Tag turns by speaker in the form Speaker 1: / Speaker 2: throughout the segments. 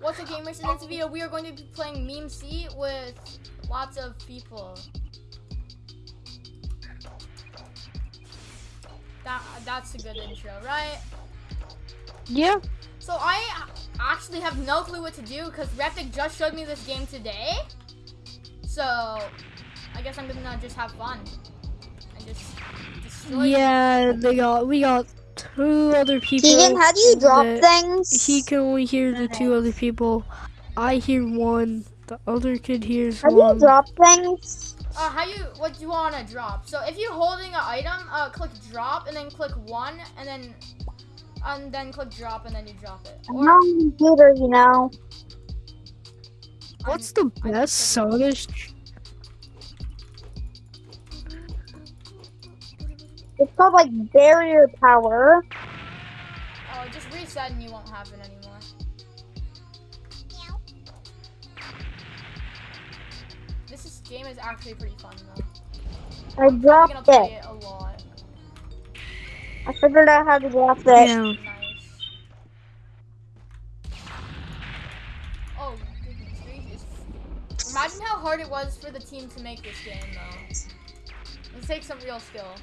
Speaker 1: What's up gamers? In this video we are going to be playing Meme Sea with lots of people. That that's a good intro, right?
Speaker 2: Yeah.
Speaker 1: So I actually have no clue what to do because Reptic just showed me this game today. So I guess I'm gonna just have fun and just destroy.
Speaker 2: Yeah, they got we got two other people.
Speaker 3: Keegan, how do you drop things?
Speaker 2: He can only hear the two other people. I hear one. The other kid hears
Speaker 3: How do you
Speaker 2: one.
Speaker 3: drop things?
Speaker 1: Uh, how you what do you want to drop? So if you're holding an item, uh, click drop and then click one and then and then click drop and then you drop it.
Speaker 3: I'm on the computer, you know.
Speaker 2: What's the best soda?
Speaker 3: It's called like barrier power.
Speaker 1: Oh, just reset and you won't have it anymore. This is, game is actually pretty fun though.
Speaker 3: I
Speaker 1: I'm
Speaker 3: dropped
Speaker 1: gonna play
Speaker 3: it.
Speaker 1: it a lot.
Speaker 3: I figured out how to drop it.
Speaker 2: Yeah.
Speaker 1: Nice. Oh goodness gracious! Imagine how hard it was for the team to make this game though. It takes some real skill.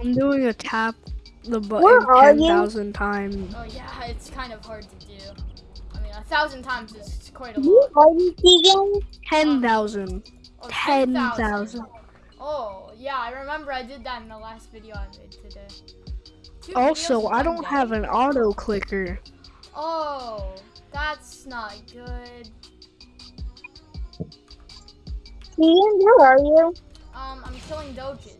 Speaker 2: I'm doing a tap the button
Speaker 3: are
Speaker 2: ten thousand times.
Speaker 1: Oh yeah, it's kind of hard to do. I mean, a thousand times is quite a
Speaker 3: You
Speaker 1: lot.
Speaker 3: are you, Keegan?
Speaker 2: Ten thousand.
Speaker 1: Oh,
Speaker 2: Ten
Speaker 1: 10,000.
Speaker 2: thousand.
Speaker 1: Oh, yeah, I remember I did that in the last video I made today. Two
Speaker 2: Also, I don't
Speaker 1: day.
Speaker 2: have an auto clicker.
Speaker 1: Oh, that's not good.
Speaker 3: Keegan, where are you?
Speaker 1: Um, I'm killing doges.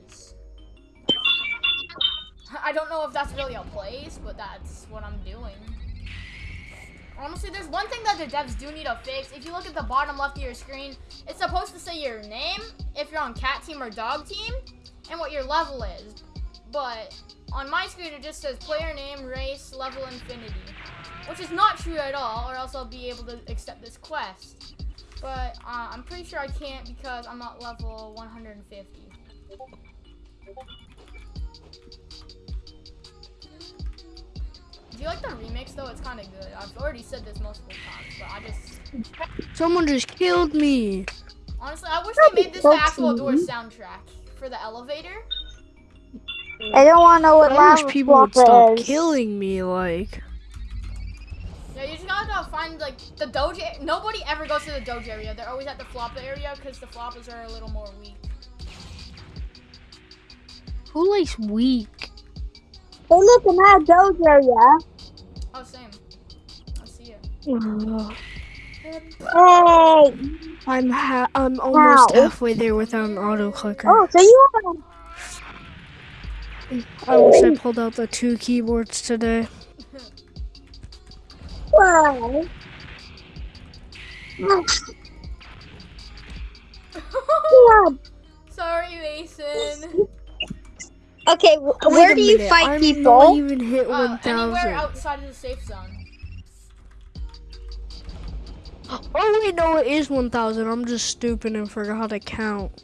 Speaker 1: I don't know if that's really a place, but that's what I'm doing. Honestly, there's one thing that the devs do need to fix. If you look at the bottom left of your screen, it's supposed to say your name, if you're on cat team or dog team, and what your level is. But on my screen, it just says player name, race, level, infinity. Which is not true at all, or else I'll be able to accept this quest. But uh, I'm pretty sure I can't because I'm at level 150. Do you like the remix though? It's kind of good. I've already said this multiple times, but I just
Speaker 2: Someone just killed me.
Speaker 1: honestly I wish
Speaker 3: That'd
Speaker 1: they
Speaker 3: be
Speaker 1: made this
Speaker 3: so
Speaker 1: the actual door soundtrack for the elevator.
Speaker 3: I don't want to know what
Speaker 2: I wish
Speaker 3: lava
Speaker 2: people would stop
Speaker 3: is.
Speaker 2: killing me. Like,
Speaker 1: Yeah, you just gotta find like the doge. Nobody ever goes to the doge area. They're always at the flop area because the floppers are a little more weak.
Speaker 2: who likes weak?
Speaker 3: Hey, look, I'm at a doge area.
Speaker 1: Oh, same. I see you.
Speaker 2: Oh,
Speaker 3: Hey.
Speaker 2: I'm ha- I'm almost
Speaker 3: Wow.
Speaker 2: halfway there without um, an auto clicker.
Speaker 3: Oh, so you are.
Speaker 2: I wish I pulled out the two keyboards today.
Speaker 3: Wow. Yeah.
Speaker 1: Sorry, Mason.
Speaker 3: Okay, wh- where do you
Speaker 2: minute,
Speaker 3: fight
Speaker 2: I'm
Speaker 3: people?
Speaker 2: Not even hit
Speaker 1: Uh,
Speaker 2: one
Speaker 1: anywhere
Speaker 2: thousand.
Speaker 1: outside of the safe zone.
Speaker 2: Oh wait, no, it is one thousand. I'm just stupid and forgot how to count.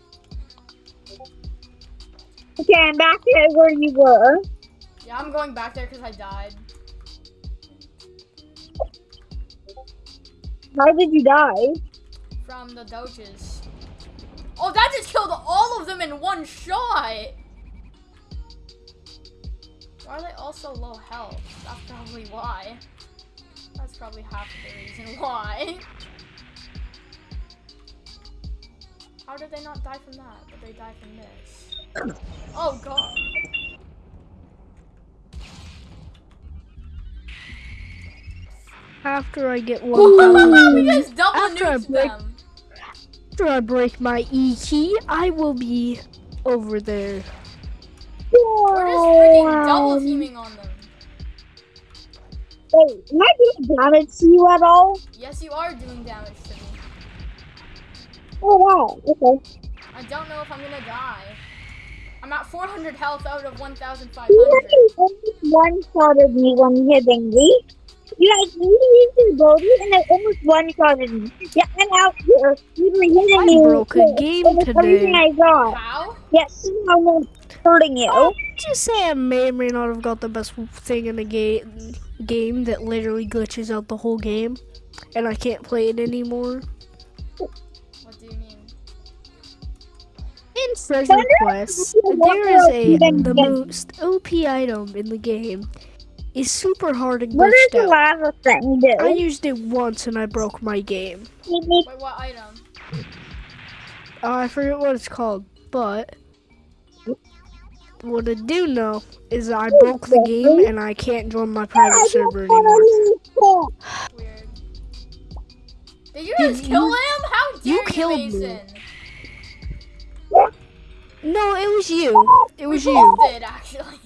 Speaker 3: Okay, I'm back to where you were.
Speaker 1: Yeah, I'm going back there because I died.
Speaker 3: How did you die?
Speaker 1: from the doges. Oh, that just killed all of them in one shot! Why are they all so low health? That's probably why. That's probably half of the reason why. How did they not die from that, but they died from this? Oh god.
Speaker 2: After I get one thousand,
Speaker 1: you just double
Speaker 2: After I break-
Speaker 1: them.
Speaker 2: after I break my E key, I will be over there.
Speaker 1: We're just oh, freaking double teaming on them.
Speaker 3: Wait, am I doing damage to you at all?
Speaker 1: Yes, you are doing damage to me.
Speaker 3: Oh wow, okay.
Speaker 1: I don't know if I'm gonna die. I'm at 400 health out of
Speaker 3: You
Speaker 1: 1,500.
Speaker 3: actually only one shot of me when hitting me. You guys, you used your ability and it almost one shotted me. Yeah, I'm out here. You were hitting
Speaker 2: I
Speaker 3: me.
Speaker 2: broke a
Speaker 3: with
Speaker 2: game
Speaker 3: almost Everything
Speaker 2: today.
Speaker 3: I got.
Speaker 1: How?
Speaker 3: Yes, I'm not hurting you.
Speaker 2: Oh, just say I may or may not have got the best thing in the game game that literally glitches out the whole game, and I can't play it anymore.
Speaker 1: What do you mean?
Speaker 2: In treasure
Speaker 3: Wonder if
Speaker 2: quests,
Speaker 3: you can
Speaker 2: there is a the most OP item in the game. Is super hard and
Speaker 3: What does the
Speaker 2: out.
Speaker 3: lava thing do?
Speaker 2: I used it once and I broke my game.
Speaker 1: Wait, what item?
Speaker 2: Uh, I forget what it's called, but what I do know is I broke the game and I can't join my private server anymore.
Speaker 1: Weird. Did you
Speaker 2: Did
Speaker 1: just kill
Speaker 2: you-
Speaker 1: him? How dare
Speaker 2: you
Speaker 1: you,
Speaker 2: killed me. No, it was you. It was
Speaker 1: we
Speaker 2: you.
Speaker 1: did actually.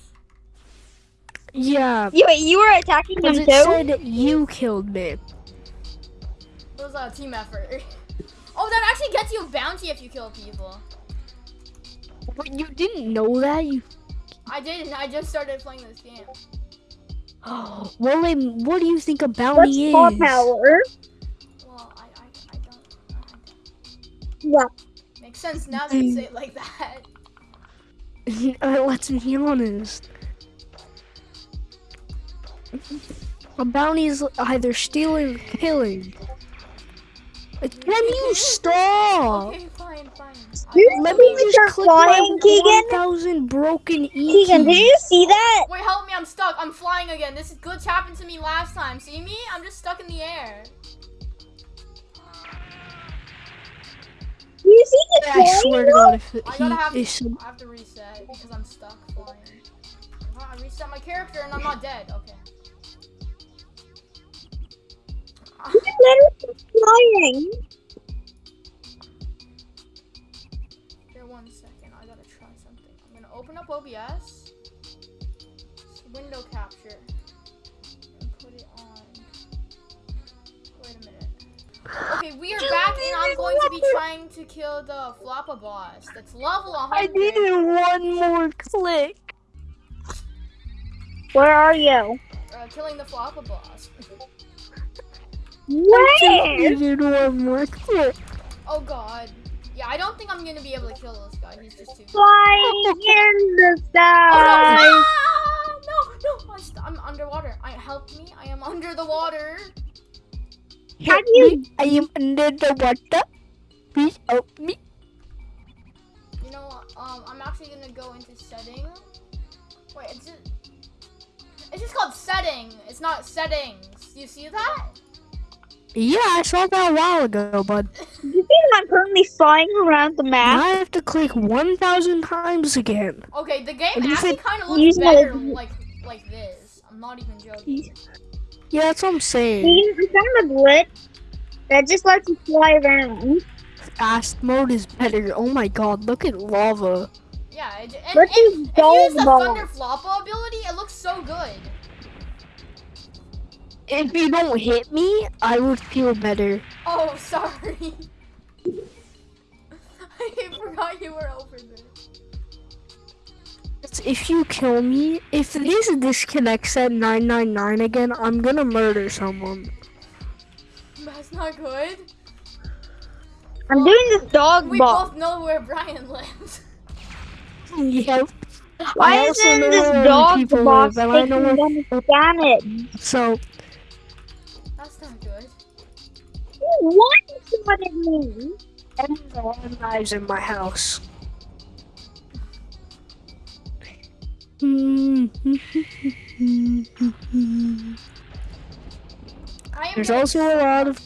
Speaker 2: Yeah,
Speaker 3: You, wait, you were attacking him
Speaker 2: because it
Speaker 3: too?
Speaker 2: said you killed me.
Speaker 1: It was a team effort. Oh, that actually gets you a bounty if you kill people.
Speaker 2: But you didn't know that. You.
Speaker 1: I didn't. I just started playing this game.
Speaker 2: well, then, what do you think a
Speaker 3: What's
Speaker 2: bounty
Speaker 3: paw
Speaker 2: is?
Speaker 3: power?
Speaker 1: Well, I, I, I don't. I
Speaker 3: Yeah.
Speaker 1: Makes sense now that you say it like that.
Speaker 2: uh, let's be honest. A bounty is either stealing or killing. Can you stop?
Speaker 1: Okay, fine, fine.
Speaker 2: Let me just
Speaker 3: start
Speaker 2: click my
Speaker 3: flying, Keegan?
Speaker 2: 1,000 broken E
Speaker 3: Keegan, did you see that?
Speaker 1: Wait, help me! I'm stuck. I'm flying again. This glitch happened to me last time. See me? I'm just stuck in the air.
Speaker 3: Did you see the
Speaker 2: I swear to? God, if
Speaker 1: I gotta have.
Speaker 2: he is
Speaker 1: I have to reset because I'm stuck flying. I reset my character and I'm not dead. Okay.
Speaker 3: Literally flying.
Speaker 1: Here, one second. I gotta try something. I'm gonna open up OBS, window capture, and put it on. Wait a minute. Okay, we are back, and I'm going to be trying to kill the Floppa boss. That's level 100.
Speaker 2: I needed one more click.
Speaker 3: Where are you?
Speaker 1: uh, killing the Floppa boss.
Speaker 2: I
Speaker 3: Where?
Speaker 2: needed one more click.
Speaker 1: Oh god. Yeah, I don't think I'm gonna be able to kill this guy. He's just too.
Speaker 3: Flying in the
Speaker 1: Oh,
Speaker 3: sky.
Speaker 1: no. Ah! no, no, I st- I'm underwater. I help me. I am under the water.
Speaker 3: Have you?
Speaker 2: I am under the water. Please help me.
Speaker 1: You know, what, um, I'm actually gonna go into setting. Wait, it's just, it's just called setting. It's not settings. You see that?
Speaker 2: Yeah, I saw that a while ago, but
Speaker 3: you think I'm currently flying around the
Speaker 2: now
Speaker 3: map?
Speaker 2: I have to click 1,000 times again.
Speaker 1: Okay, the game
Speaker 2: you
Speaker 1: actually kind of looks better like like this. I'm not even joking.
Speaker 2: Yeah, that's what I'm saying.
Speaker 3: You I found a glitch that just lets you fly around.
Speaker 2: Fast mode is better. Oh my god, look at lava.
Speaker 1: Yeah, it, and,
Speaker 3: Let's
Speaker 1: and
Speaker 3: use
Speaker 1: if you use the
Speaker 3: dog
Speaker 1: Thunder Floppa ability, it looks so good.
Speaker 2: If you don't hit me, I would feel better.
Speaker 1: Oh, sorry. I forgot you were over there.
Speaker 2: If you kill me, if this disconnects at 999 again, I'm gonna murder someone.
Speaker 1: That's not good.
Speaker 3: I'm doing this dog
Speaker 1: We
Speaker 3: ball.
Speaker 1: both know where Brian lives.
Speaker 2: Yep.
Speaker 3: Why
Speaker 2: I also
Speaker 3: isn't
Speaker 2: know
Speaker 3: this
Speaker 2: where other
Speaker 3: dog
Speaker 2: people
Speaker 3: box
Speaker 2: I know
Speaker 3: taking them damage?
Speaker 2: So,
Speaker 3: What what it means?
Speaker 2: everyone knives in my house. There's also a lot of-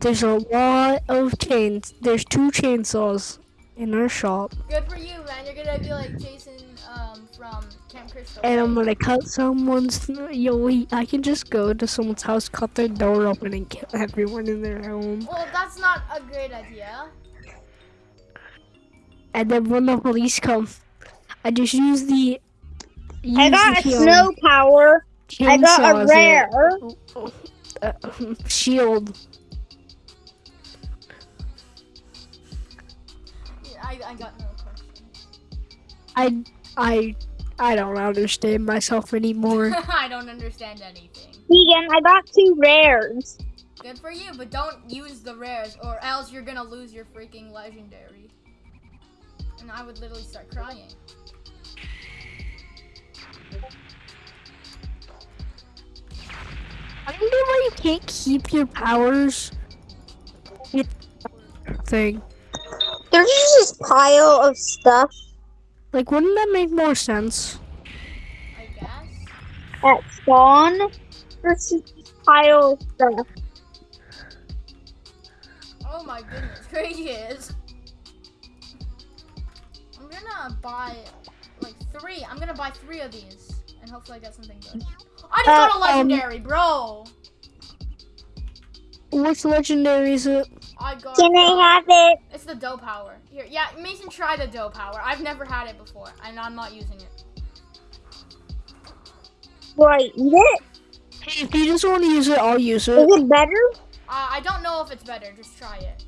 Speaker 2: There's a lot of chains. There's two chainsaws in our shop,
Speaker 1: Good for you, man. You're gonna be like Jason um, from.
Speaker 2: And I'm gonna cut someone's. Yo, I can just go to someone's house, cut their door open, and kill everyone in their home.
Speaker 1: Well, that's not a great idea.
Speaker 2: And then when the police come, I just use the. Use
Speaker 3: I got
Speaker 2: the, um,
Speaker 3: snow power. I got a
Speaker 2: as
Speaker 3: rare.
Speaker 2: uh, shield.
Speaker 1: I, I got no question.
Speaker 2: I I I don't understand myself anymore.
Speaker 1: I don't understand anything.
Speaker 3: Vegan, I got two rares.
Speaker 1: Good for you, but don't use the rares or else you're gonna lose your freaking legendary. And I would literally start crying.
Speaker 2: I don't know why you can't keep your powers. Thing.
Speaker 3: There's just this pile of stuff
Speaker 2: Like, wouldn't that make more sense?
Speaker 1: I guess.
Speaker 3: at spawn. There's just this pile of stuff.
Speaker 1: Oh my goodness, gracious. I'm gonna buy like three. I'm gonna buy three of these. And hopefully I get something good. I just got a
Speaker 2: Uh, um,
Speaker 1: legendary, bro.
Speaker 2: Which legendary is it?
Speaker 1: I got
Speaker 3: Can I have it?
Speaker 1: It's the dough power. Here, yeah, Mason, try the dough power. I've never had it before, and I'm not using it.
Speaker 3: Do I eat it?
Speaker 2: Hey, if you just want to use it, I'll use it.
Speaker 3: Is
Speaker 2: it.
Speaker 3: it better?
Speaker 1: Uh, I don't know if it's better. Just try it.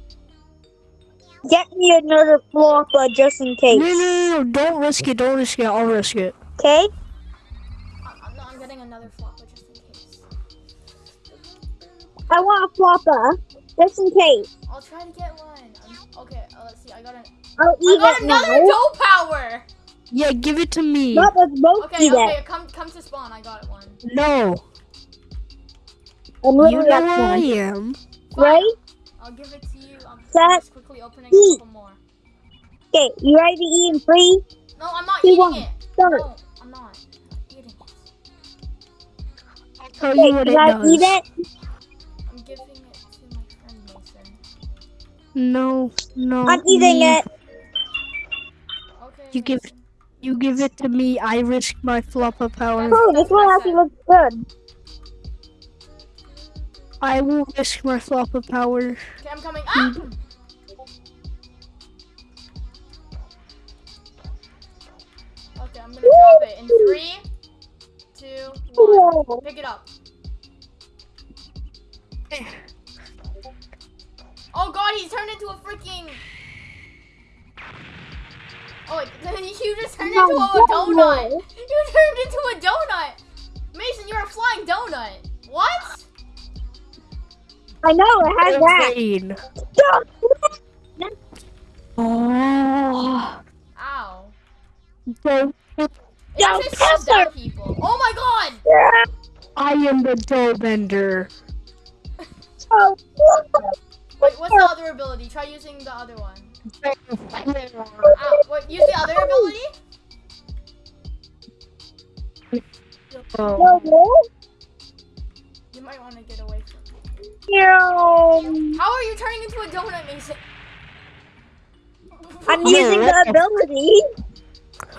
Speaker 3: Get me another floppa just in case.
Speaker 2: no, no, no, don't risk it, don't risk it, I'll risk it.
Speaker 3: Okay?
Speaker 1: I- I'm, I'm getting another flopper just in case.
Speaker 3: I want a floppa just in case.
Speaker 1: I'll try to get one. Um, okay, uh, let's see. I got an.
Speaker 3: I'll
Speaker 1: I
Speaker 3: eat
Speaker 1: got
Speaker 3: it
Speaker 1: another
Speaker 3: now.
Speaker 1: dough power.
Speaker 2: Yeah, give it to me.
Speaker 3: Not let's both
Speaker 1: Okay,
Speaker 3: eat
Speaker 1: okay,
Speaker 3: it.
Speaker 1: come come to spawn. I got one.
Speaker 2: No,
Speaker 3: I'm
Speaker 2: you
Speaker 3: literally
Speaker 2: know
Speaker 3: at
Speaker 2: where I
Speaker 3: one.
Speaker 2: am.
Speaker 3: Right?
Speaker 1: I'll give it to you. I'm
Speaker 3: Set,
Speaker 1: just quickly opening
Speaker 3: eat.
Speaker 1: a couple more.
Speaker 3: Okay, you ready to eat in three?
Speaker 1: No, I'm not
Speaker 3: Two,
Speaker 1: eating
Speaker 3: one,
Speaker 1: it.
Speaker 3: start.
Speaker 1: No, I'm not. I'm eating it.
Speaker 2: I'll tell
Speaker 3: Okay,
Speaker 2: you what
Speaker 3: you
Speaker 2: it
Speaker 3: guys
Speaker 2: does.
Speaker 3: eat it?
Speaker 2: No, no.
Speaker 3: I'm eating
Speaker 2: me.
Speaker 3: it.
Speaker 1: Okay.
Speaker 2: You give- You give it to me, I risk my flopper power.
Speaker 3: Oh, this one actually looks good.
Speaker 2: I will risk my flopper power.
Speaker 1: Okay, I'm coming. Ah! Okay, I'm gonna drop it in three, two, one. Pick it up. Oh god, he's turned into a freaking. Oh wait, you just turned into a donut. You turned into a donut. Mason, you're a flying donut. What?
Speaker 3: I know, it has that.
Speaker 2: Insane.
Speaker 3: Stop.
Speaker 2: Oh.
Speaker 1: Ow.
Speaker 2: Dough-
Speaker 1: It
Speaker 3: Yo,
Speaker 1: actually slows people. Oh my god!
Speaker 2: I am the dough bender.
Speaker 3: Oh,
Speaker 1: Wait, what's the other ability? Try using the other one. Ow. Wait, use the other ability?
Speaker 2: Oh.
Speaker 3: no, no.
Speaker 1: You might want to get away from
Speaker 3: No.
Speaker 1: How are you turning into a donut, Mason?
Speaker 3: I'm using the
Speaker 2: what the-
Speaker 3: ability.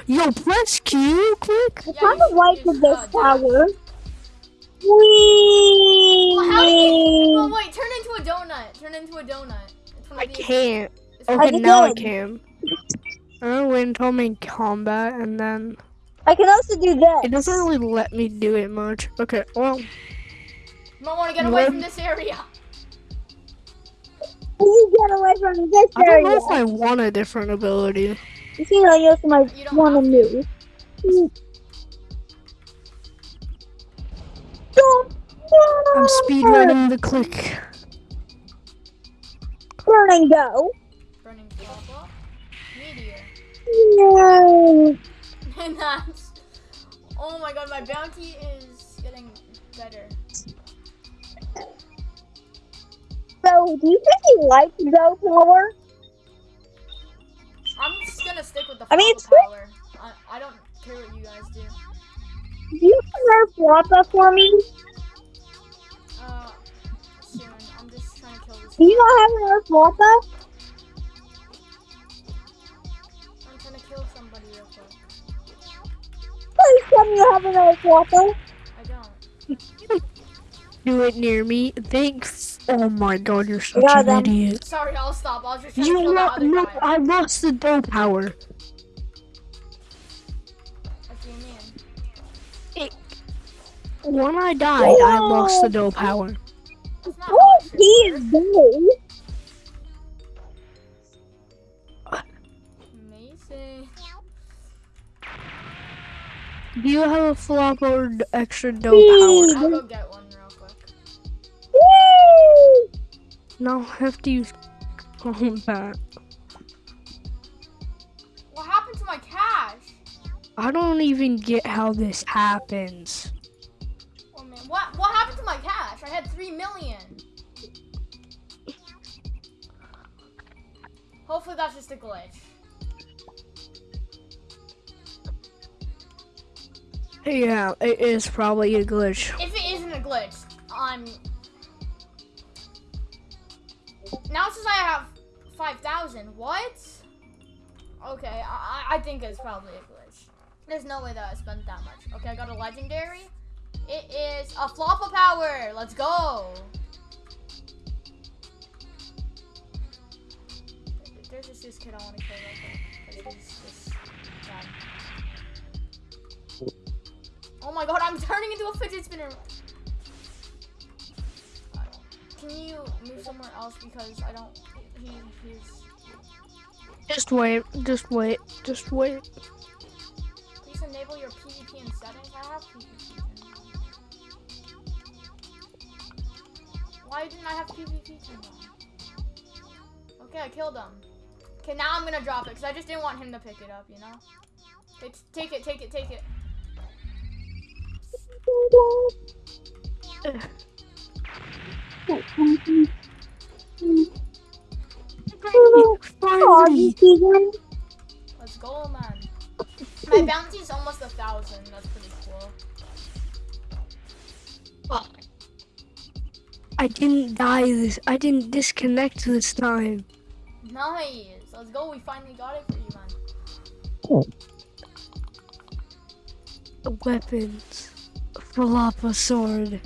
Speaker 2: Yo, press Q quick.
Speaker 3: I
Speaker 1: Yeah,
Speaker 3: kind
Speaker 1: you
Speaker 3: of like
Speaker 1: should
Speaker 3: the this power. Whee!
Speaker 1: Well, how do you? Well, wait. Turn into a donut. Turn into a donut. It's one of
Speaker 2: I can't.
Speaker 1: it's
Speaker 3: I
Speaker 2: Okay, now I can. I'm gonna wait in combat and then
Speaker 3: I can also do that.
Speaker 2: it doesn't really let me do it much. Okay, well,
Speaker 1: You might want to get away from this area.
Speaker 3: You get away from this area.
Speaker 2: I don't know if I want a different ability.
Speaker 3: You see, I use my
Speaker 1: You don't
Speaker 3: one
Speaker 1: have
Speaker 3: to move. Don't.
Speaker 2: I'm speedrunning the click.
Speaker 3: Turn and go.
Speaker 1: Burning lava. Meteor.
Speaker 3: No.
Speaker 1: And that's. Oh my god, my bounty is getting better.
Speaker 3: So, do you think you like go power?
Speaker 1: I'm just gonna stick with the
Speaker 3: I mean, it's-
Speaker 1: power. I, I don't care what you guys do.
Speaker 3: Do you have Floppa for me? Do you not have another Floppa?
Speaker 1: I'm trying to kill somebody real quick.
Speaker 3: Please tell me you have another Floppa.
Speaker 1: I don't.
Speaker 2: Do it near me. Thanks. Oh my god, you're such
Speaker 3: Yeah,
Speaker 2: an
Speaker 3: then-
Speaker 2: idiot.
Speaker 1: Sorry, I'll stop. I'll just try to
Speaker 2: You
Speaker 1: kill the
Speaker 2: know,
Speaker 1: other
Speaker 2: no,
Speaker 1: guy.
Speaker 2: I lost the dough power.
Speaker 1: What do you mean?
Speaker 2: When I died, I lost the dough power.
Speaker 3: Oh, he is gay.
Speaker 1: Mason.
Speaker 2: Do you have a flop or extra dough
Speaker 3: Whee!
Speaker 2: power?
Speaker 1: I'll go get one real quick.
Speaker 3: Woo!
Speaker 2: No, I have to use that.
Speaker 1: What happened to my cash?
Speaker 2: I don't even get how this happens.
Speaker 1: I had three million. Hopefully that's just a glitch.
Speaker 2: Yeah, it is probably a glitch.
Speaker 1: If it isn't a glitch, I'm. Now says I have five thousand. What? Okay, I I I think it's probably a glitch. There's no way that I spent that much. Okay, I got a legendary. It is a Floppa power. Let's go. There's just this kid I want to kill real quick. 'cause he's just bad. Oh my god, I'm turning into a fidget spinner. Can you move somewhere else because I don't. He, he's.
Speaker 2: Just wait, just wait, just wait.
Speaker 1: Please enable your PvP in settings. I have PvP. Why didn't I have PvP? Okay, I killed him. Okay, now I'm gonna drop it because I just didn't want him to pick it up, you know? Take, take it, take it, take it. Let's go, man. My bounty is almost a thousand. That's pretty cool.
Speaker 2: I didn't die this. I didn't disconnect this time.
Speaker 1: Nice. Let's go. We finally got it for you, man.
Speaker 2: Weapons. Floppa sword.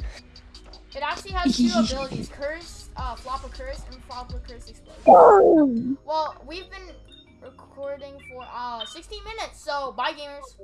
Speaker 1: It actually has two abilities: curse, uh, flopper curse, and flopper curse explosion. Well, we've been recording for uh 16 minutes, so bye, gamers.